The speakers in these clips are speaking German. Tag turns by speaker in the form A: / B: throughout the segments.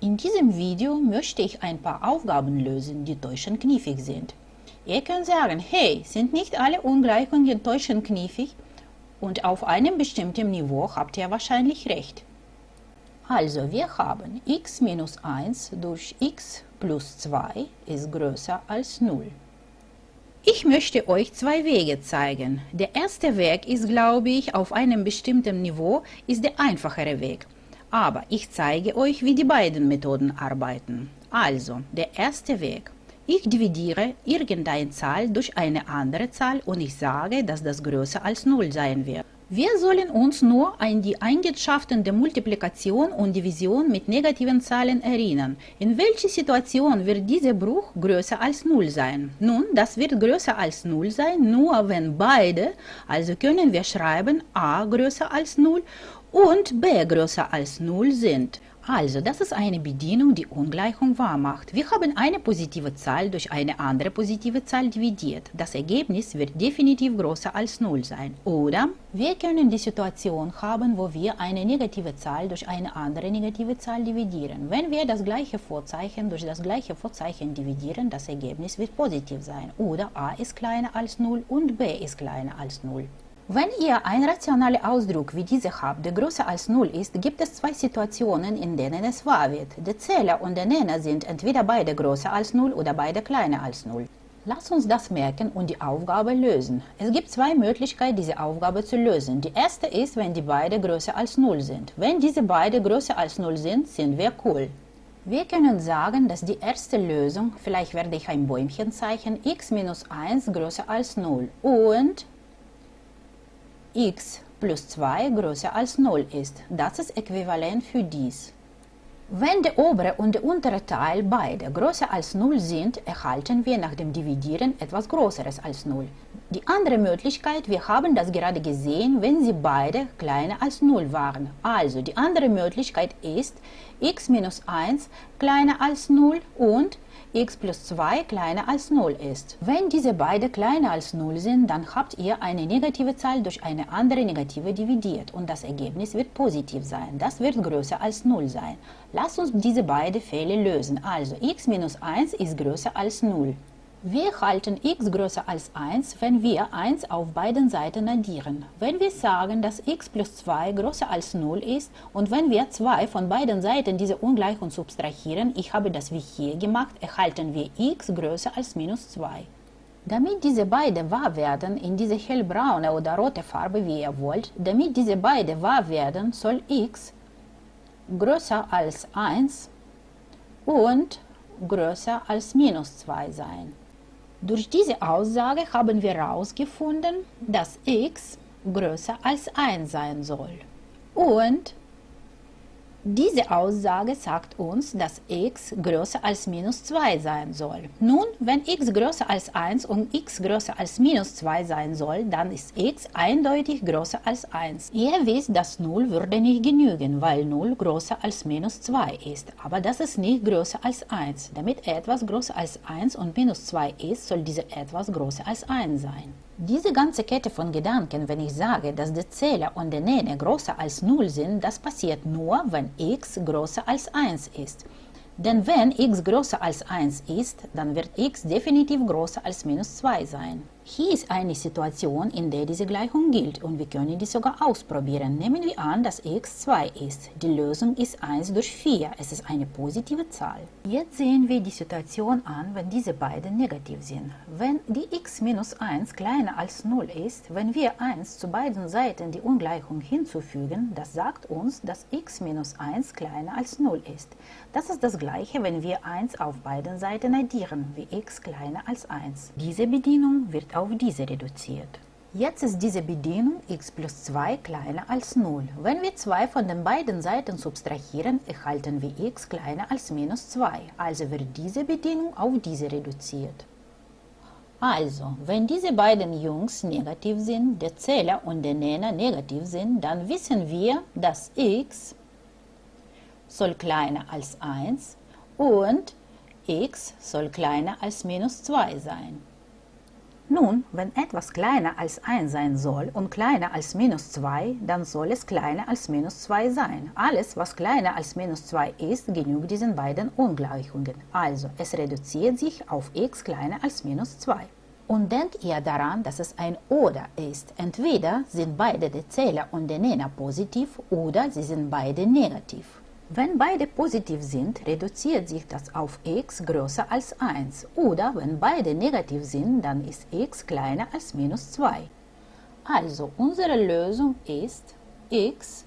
A: In diesem Video möchte ich ein paar Aufgaben lösen, die täuschend kniffig sind. Ihr könnt sagen, hey, sind nicht alle Ungleichungen täuschend kniffig? Und auf einem bestimmten Niveau habt ihr wahrscheinlich recht. Also, wir haben x minus 1 durch x plus 2 ist größer als 0. Ich möchte euch zwei Wege zeigen. Der erste Weg ist, glaube ich, auf einem bestimmten Niveau ist der einfachere Weg. Aber ich zeige euch, wie die beiden Methoden arbeiten. Also, der erste Weg. Ich dividiere irgendeine Zahl durch eine andere Zahl und ich sage, dass das größer als 0 sein wird. Wir sollen uns nur an die Eigenschaften der Multiplikation und Division mit negativen Zahlen erinnern. In welcher Situation wird dieser Bruch größer als 0 sein? Nun, das wird größer als 0 sein, nur wenn beide, also können wir schreiben a größer als 0 und b größer als 0 sind. Also, das ist eine Bedienung, die Ungleichung wahr macht. Wir haben eine positive Zahl durch eine andere positive Zahl dividiert. Das Ergebnis wird definitiv größer als 0 sein. Oder wir können die Situation haben, wo wir eine negative Zahl durch eine andere negative Zahl dividieren. Wenn wir das gleiche Vorzeichen durch das gleiche Vorzeichen dividieren, das Ergebnis wird positiv sein. Oder a ist kleiner als 0 und b ist kleiner als 0. Wenn ihr einen rationalen Ausdruck wie dieser habt, der größer als 0 ist, gibt es zwei Situationen, in denen es wahr wird. Der Zähler und der Nenner sind entweder beide größer als 0 oder beide kleiner als 0. Lasst uns das merken und die Aufgabe lösen. Es gibt zwei Möglichkeiten, diese Aufgabe zu lösen. Die erste ist, wenn die beide größer als 0 sind. Wenn diese beide größer als 0 sind, sind wir cool. Wir können sagen, dass die erste Lösung, vielleicht werde ich ein Bäumchen zeichnen, x minus 1 größer als 0 und x plus 2 größer als 0 ist. Das ist äquivalent für dies. Wenn der obere und der untere Teil beide größer als 0 sind, erhalten wir nach dem Dividieren etwas Größeres als 0. Die andere Möglichkeit, wir haben das gerade gesehen, wenn sie beide kleiner als 0 waren. Also die andere Möglichkeit ist x minus 1 kleiner als 0 und x plus 2 kleiner als 0 ist. Wenn diese beide kleiner als 0 sind, dann habt ihr eine negative Zahl durch eine andere negative dividiert und das Ergebnis wird positiv sein. Das wird größer als 0 sein. Lasst uns diese beiden Fälle lösen. Also x minus 1 ist größer als 0. Wir halten x größer als 1, wenn wir 1 auf beiden Seiten addieren. Wenn wir sagen, dass x plus 2 größer als 0 ist und wenn wir 2 von beiden Seiten diese Ungleichung subtrahieren, ich habe das wie hier gemacht, erhalten wir x größer als minus 2. Damit diese beiden wahr werden, in diese hellbraune oder rote Farbe, wie ihr wollt, damit diese beiden wahr werden, soll x größer als 1 und größer als minus 2 sein. Durch diese Aussage haben wir herausgefunden, dass x größer als 1 sein soll. Und diese Aussage sagt uns, dass x größer als minus 2 sein soll. Nun, wenn x größer als 1 und x größer als minus 2 sein soll, dann ist x eindeutig größer als 1. Ihr wisst, dass 0 würde nicht genügen, weil 0 größer als minus 2 ist. Aber das ist nicht größer als 1. Damit etwas größer als 1 und minus 2 ist, soll diese etwas größer als 1 sein. Diese ganze Kette von Gedanken, wenn ich sage, dass der Zähler und der Nenne größer als 0 sind, das passiert nur, wenn x größer als 1 ist. Denn wenn x größer als 1 ist, dann wird x definitiv größer als minus 2 sein. Hier ist eine Situation, in der diese Gleichung gilt und wir können die sogar ausprobieren. Nehmen wir an, dass x 2 ist. Die Lösung ist 1 durch 4. Es ist eine positive Zahl. Jetzt sehen wir die Situation an, wenn diese beiden negativ sind. Wenn die x minus 1 kleiner als 0 ist, wenn wir 1 zu beiden Seiten die Ungleichung hinzufügen, das sagt uns, dass x minus 1 kleiner als 0 ist. Das ist das gleiche, wenn wir 1 auf beiden Seiten addieren, wie x kleiner als 1. Diese Bedienung wird auf diese reduziert. Jetzt ist diese Bedienung x plus 2 kleiner als 0. Wenn wir 2 von den beiden Seiten subtrahieren, erhalten wir x kleiner als minus 2. Also wird diese Bedienung auf diese reduziert. Also, wenn diese beiden Jungs negativ sind, der Zähler und der Nenner negativ sind, dann wissen wir, dass x soll kleiner als 1 und x soll kleiner als minus 2 sein. Nun, wenn etwas kleiner als 1 sein soll und kleiner als minus 2, dann soll es kleiner als minus 2 sein. Alles, was kleiner als minus 2 ist, genügt diesen beiden Ungleichungen. Also, es reduziert sich auf x kleiner als minus 2. Und denkt ihr daran, dass es ein Oder ist. Entweder sind beide der Zähler und der Nenner positiv oder sie sind beide negativ. Wenn beide positiv sind, reduziert sich das auf x größer als 1. Oder wenn beide negativ sind, dann ist x kleiner als minus 2. Also unsere Lösung ist x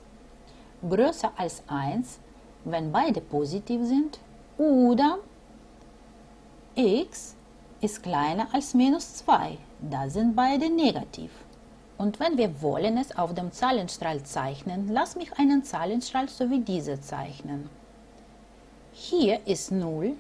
A: größer als 1, wenn beide positiv sind, oder x ist kleiner als minus 2, da sind beide negativ. Und wenn wir wollen es auf dem Zahlenstrahl zeichnen, lass mich einen Zahlenstrahl so wie diese zeichnen. Hier ist 0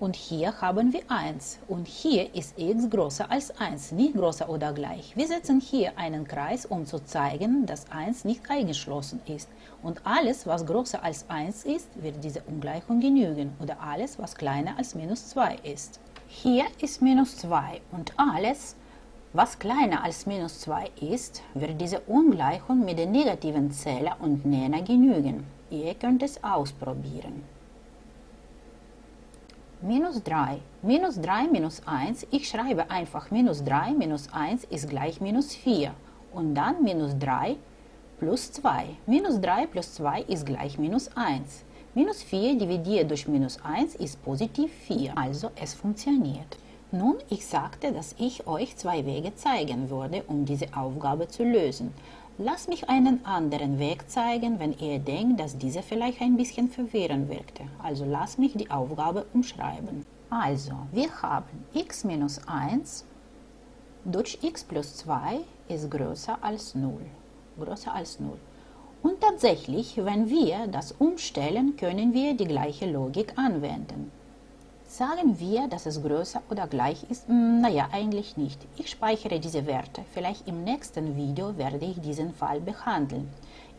A: und hier haben wir 1 und hier ist x größer als 1, nicht größer oder gleich. Wir setzen hier einen Kreis, um zu zeigen, dass 1 nicht eingeschlossen ist. Und alles, was größer als 1 ist, wird diese Ungleichung genügen oder alles, was kleiner als minus 2 ist. Hier ist minus 2 und alles, was kleiner als minus 2 ist, wird diese Ungleichung mit den negativen Zähler und Nenner genügen. Ihr könnt es ausprobieren. Minus 3. Minus 3 minus 1. Ich schreibe einfach minus 3 minus 1 ist gleich minus 4. Und dann minus 3 plus 2. Minus 3 plus 2 ist gleich minus 1. Minus 4 dividiert durch minus 1 ist positiv 4. Also es funktioniert. Nun, ich sagte, dass ich euch zwei Wege zeigen würde, um diese Aufgabe zu lösen. Lasst mich einen anderen Weg zeigen, wenn ihr denkt, dass diese vielleicht ein bisschen verwirrend wirkte. Also lasst mich die Aufgabe umschreiben. Also, wir haben x minus 1 durch x plus 2 ist größer als 0. Größer als 0. Und tatsächlich, wenn wir das umstellen, können wir die gleiche Logik anwenden. Sagen wir, dass es größer oder gleich ist? Hm, naja, eigentlich nicht. Ich speichere diese Werte. Vielleicht im nächsten Video werde ich diesen Fall behandeln.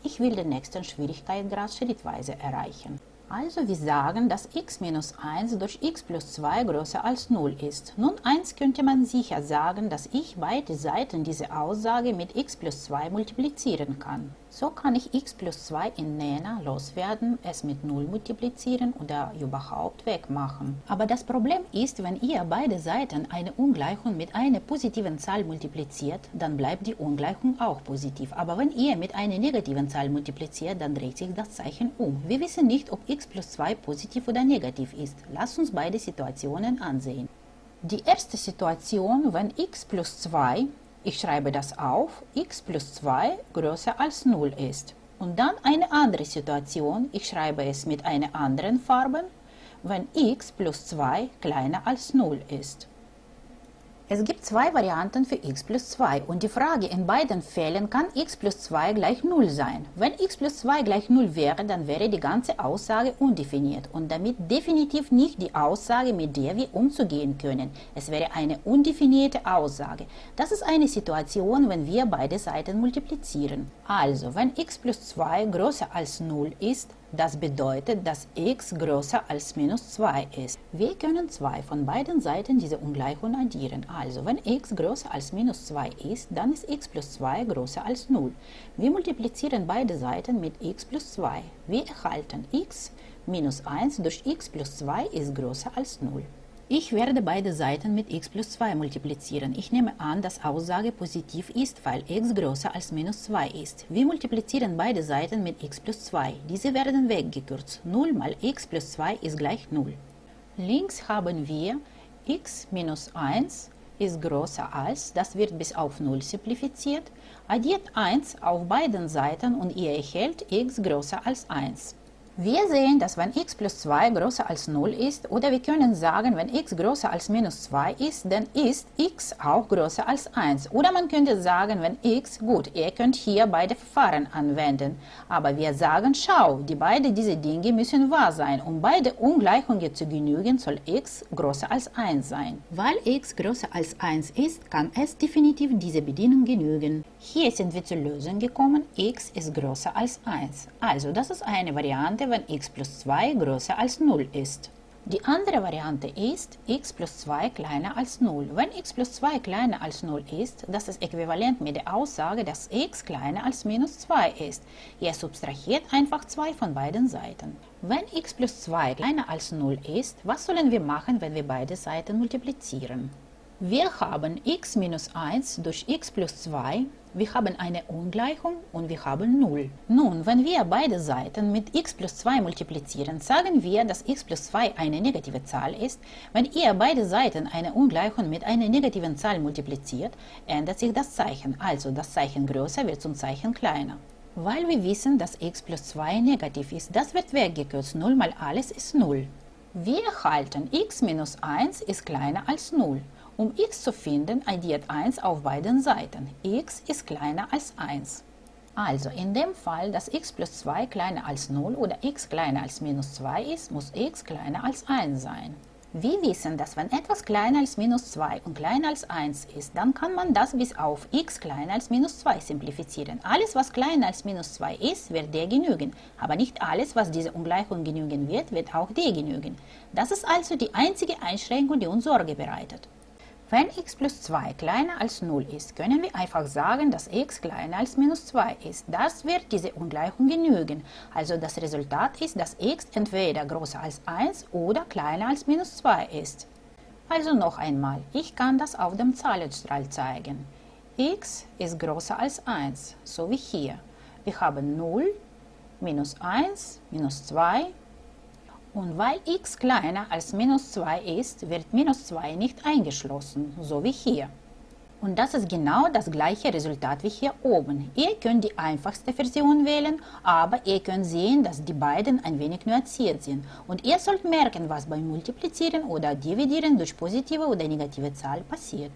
A: Ich will den nächsten Schwierigkeitsgrad schrittweise erreichen. Also wir sagen, dass x minus 1 durch x plus 2 größer als 0 ist. Nun eins könnte man sicher sagen, dass ich beide Seiten dieser Aussage mit x plus 2 multiplizieren kann. So kann ich x plus 2 in Nenner loswerden, es mit 0 multiplizieren oder überhaupt wegmachen. Aber das Problem ist, wenn ihr beide Seiten eine Ungleichung mit einer positiven Zahl multipliziert, dann bleibt die Ungleichung auch positiv. Aber wenn ihr mit einer negativen Zahl multipliziert, dann dreht sich das Zeichen um. Wir wissen nicht, ob x plus 2 positiv oder negativ ist. Lasst uns beide Situationen ansehen. Die erste Situation, wenn x plus 2 ich schreibe das auf, x plus 2 größer als 0 ist. Und dann eine andere Situation, ich schreibe es mit einer anderen Farbe, wenn x plus 2 kleiner als 0 ist. Es gibt zwei Varianten für x plus 2 und die Frage in beiden Fällen kann x plus 2 gleich 0 sein. Wenn x plus 2 gleich 0 wäre, dann wäre die ganze Aussage undefiniert und damit definitiv nicht die Aussage, mit der wir umzugehen können. Es wäre eine undefinierte Aussage. Das ist eine Situation, wenn wir beide Seiten multiplizieren. Also, wenn x plus 2 größer als 0 ist, das bedeutet, dass x größer als minus 2 ist. Wir können zwei von beiden Seiten diese Ungleichung addieren. Also, wenn x größer als minus 2 ist, dann ist x plus 2 größer als 0. Wir multiplizieren beide Seiten mit x plus 2. Wir erhalten x minus 1 durch x plus 2 ist größer als 0. Ich werde beide Seiten mit x plus 2 multiplizieren. Ich nehme an, dass Aussage positiv ist, weil x größer als minus 2 ist. Wir multiplizieren beide Seiten mit x plus 2. Diese werden weggekürzt. 0 mal x plus 2 ist gleich 0. Links haben wir x minus 1 ist größer als, das wird bis auf 0 simplifiziert. Addiert 1 auf beiden Seiten und ihr erhält x größer als 1. Wir sehen, dass wenn x plus 2 größer als 0 ist, oder wir können sagen, wenn x größer als minus 2 ist, dann ist x auch größer als 1. Oder man könnte sagen, wenn x, gut, ihr könnt hier beide Verfahren anwenden, aber wir sagen, schau, die beiden diese Dinge müssen wahr sein. Um beide Ungleichungen zu genügen, soll x größer als 1 sein. Weil x größer als 1 ist, kann es definitiv diese Bedienung genügen. Hier sind wir zur Lösung gekommen, x ist größer als 1. Also das ist eine Variante, wenn x plus 2 größer als 0 ist. Die andere Variante ist x plus 2 kleiner als 0. Wenn x plus 2 kleiner als 0 ist, das ist äquivalent mit der Aussage, dass x kleiner als minus 2 ist. Ihr subtrahiert einfach 2 von beiden Seiten. Wenn x plus 2 kleiner als 0 ist, was sollen wir machen, wenn wir beide Seiten multiplizieren? Wir haben x minus 1 durch x plus 2, wir haben eine Ungleichung und wir haben 0. Nun, wenn wir beide Seiten mit x plus 2 multiplizieren, sagen wir, dass x plus 2 eine negative Zahl ist. Wenn ihr beide Seiten eine Ungleichung mit einer negativen Zahl multipliziert, ändert sich das Zeichen, also das Zeichen größer wird zum Zeichen kleiner. Weil wir wissen, dass x plus 2 negativ ist, das wird weggekürzt, 0 mal alles ist 0. Wir erhalten x minus 1 ist kleiner als 0. Um x zu finden, addiert 1 auf beiden Seiten. x ist kleiner als 1. Also in dem Fall, dass x plus 2 kleiner als 0 oder x kleiner als minus 2 ist, muss x kleiner als 1 sein. Wir wissen, dass wenn etwas kleiner als minus 2 und kleiner als 1 ist, dann kann man das bis auf x kleiner als minus 2 simplifizieren. Alles, was kleiner als minus 2 ist, wird d genügen. Aber nicht alles, was diese Ungleichung genügen wird, wird auch d genügen. Das ist also die einzige Einschränkung, die uns Sorge bereitet. Wenn x plus 2 kleiner als 0 ist, können wir einfach sagen, dass x kleiner als minus 2 ist. Das wird diese Ungleichung genügen. Also das Resultat ist, dass x entweder größer als 1 oder kleiner als minus 2 ist. Also noch einmal, ich kann das auf dem Zahlenstrahl zeigen. x ist größer als 1, so wie hier. Wir haben 0, minus 1, minus 2 und weil x kleiner als minus 2 ist, wird minus 2 nicht eingeschlossen, so wie hier. Und das ist genau das gleiche Resultat wie hier oben. Ihr könnt die einfachste Version wählen, aber ihr könnt sehen, dass die beiden ein wenig nuanciert sind. Und ihr sollt merken, was beim Multiplizieren oder Dividieren durch positive oder negative Zahl passiert.